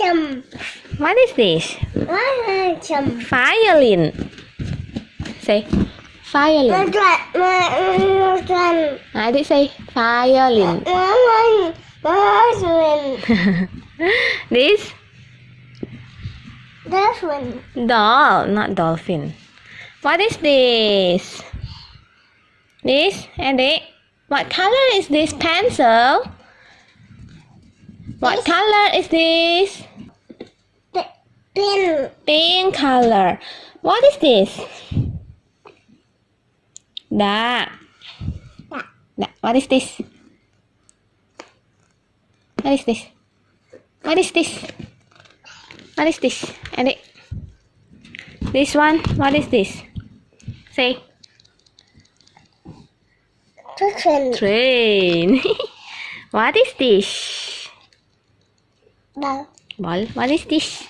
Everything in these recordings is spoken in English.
Awesome. What is this? Awesome. Violin. Say violin. I did say violin. this doll, not dolphin. What is this? This and it. What color is this pencil? What color is this? Pin. Pink color. What is this? Da. Da. Da. What is this? What is this? What is this? What is this? And it. This one. What is this? Say Chicken. train. what is this? The Ball. What is this?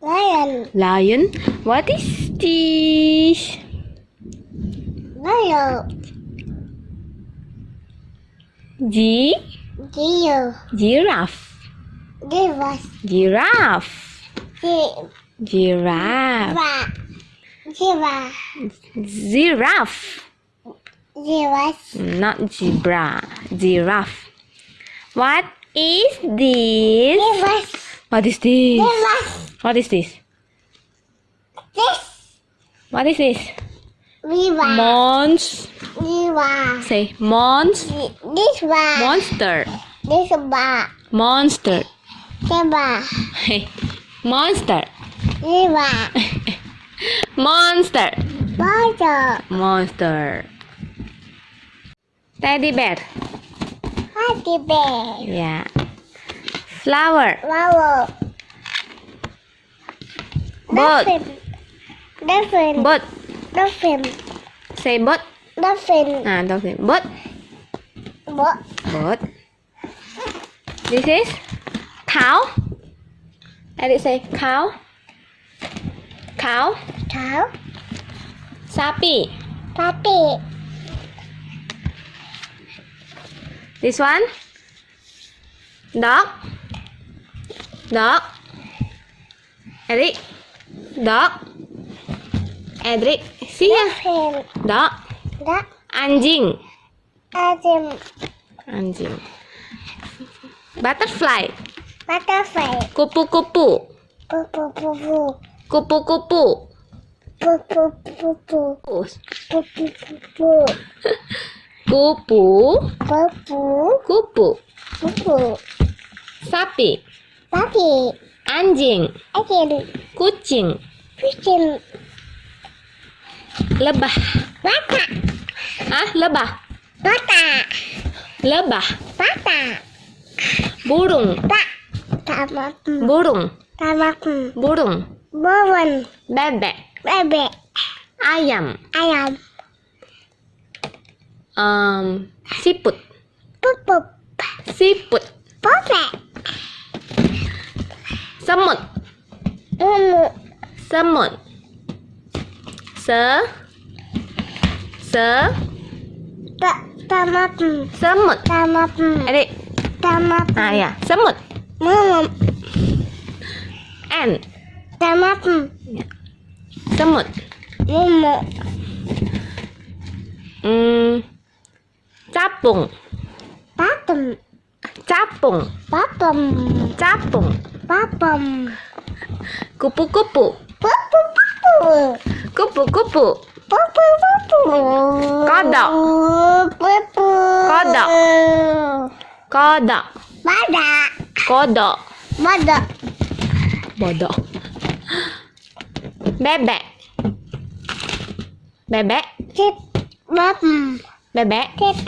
lion. Lion. What is this? Lion. G. Giraffe. Giraffe. us. Giraffe. Give Giraffe. us. Giraffe. Not zebra. Giraffe. What is this? Us. What is this? Us. What is this? This. What is this? Viva. Mons. Viva. Say mons. This one. Monster. This one. Monster. Viva. Hey. Monster. Viva. Monster. Water. Monster. Teddy bear. Happy bear. Yeah. Flower. Flower. Bird. Dolphin. Dolphin. Bird. Dolphin. Say bird. Dolphin. Ah, dolphin. Bird. What? Bird. This is cow. Edit say cow. Cow. Cow. Sapi. Puppy. This one? Dog. Dog. Eric. Dog. Edric. ya. Dog. Dog. Anjing. Anjing. Anjing. Butterfly. Butterfly. Kupu-kupu. Kupu-kupu. Kupu-kupu. Kupu-kupu. Kupu-kupu. Pupu. Pupu. Kupu. Kupu. Sapi. Sapi. Anjing. Anjing. Kucing. Kucing. Lebah. Lebah. Ah, lebah. Bata. Lebah. Bata. Burung. Ba. Burung. Tamak. Burung. Burung. Bebek. Bebek. Ayam. Ayam. Um, siput. Pupup. Siput. Popek. Semut. Umu. Semut. Se. Se. Tak. Tamak. Semut. Tamak. Adik. Tamak. Ah ya, semut. Mama. Ant. Tamak. Semut. Mumu. Hmm capung. Patem. Capung. Patem. Capung. Patem. Kupu-kupu. Kupu-kupu. Kupu-kupu. Kupu, kodok. Kupu, kodok. Kodok. Kodok. Kodok. Kodok. Bodoh bebek. Bebek. Bebek. Bebek 客气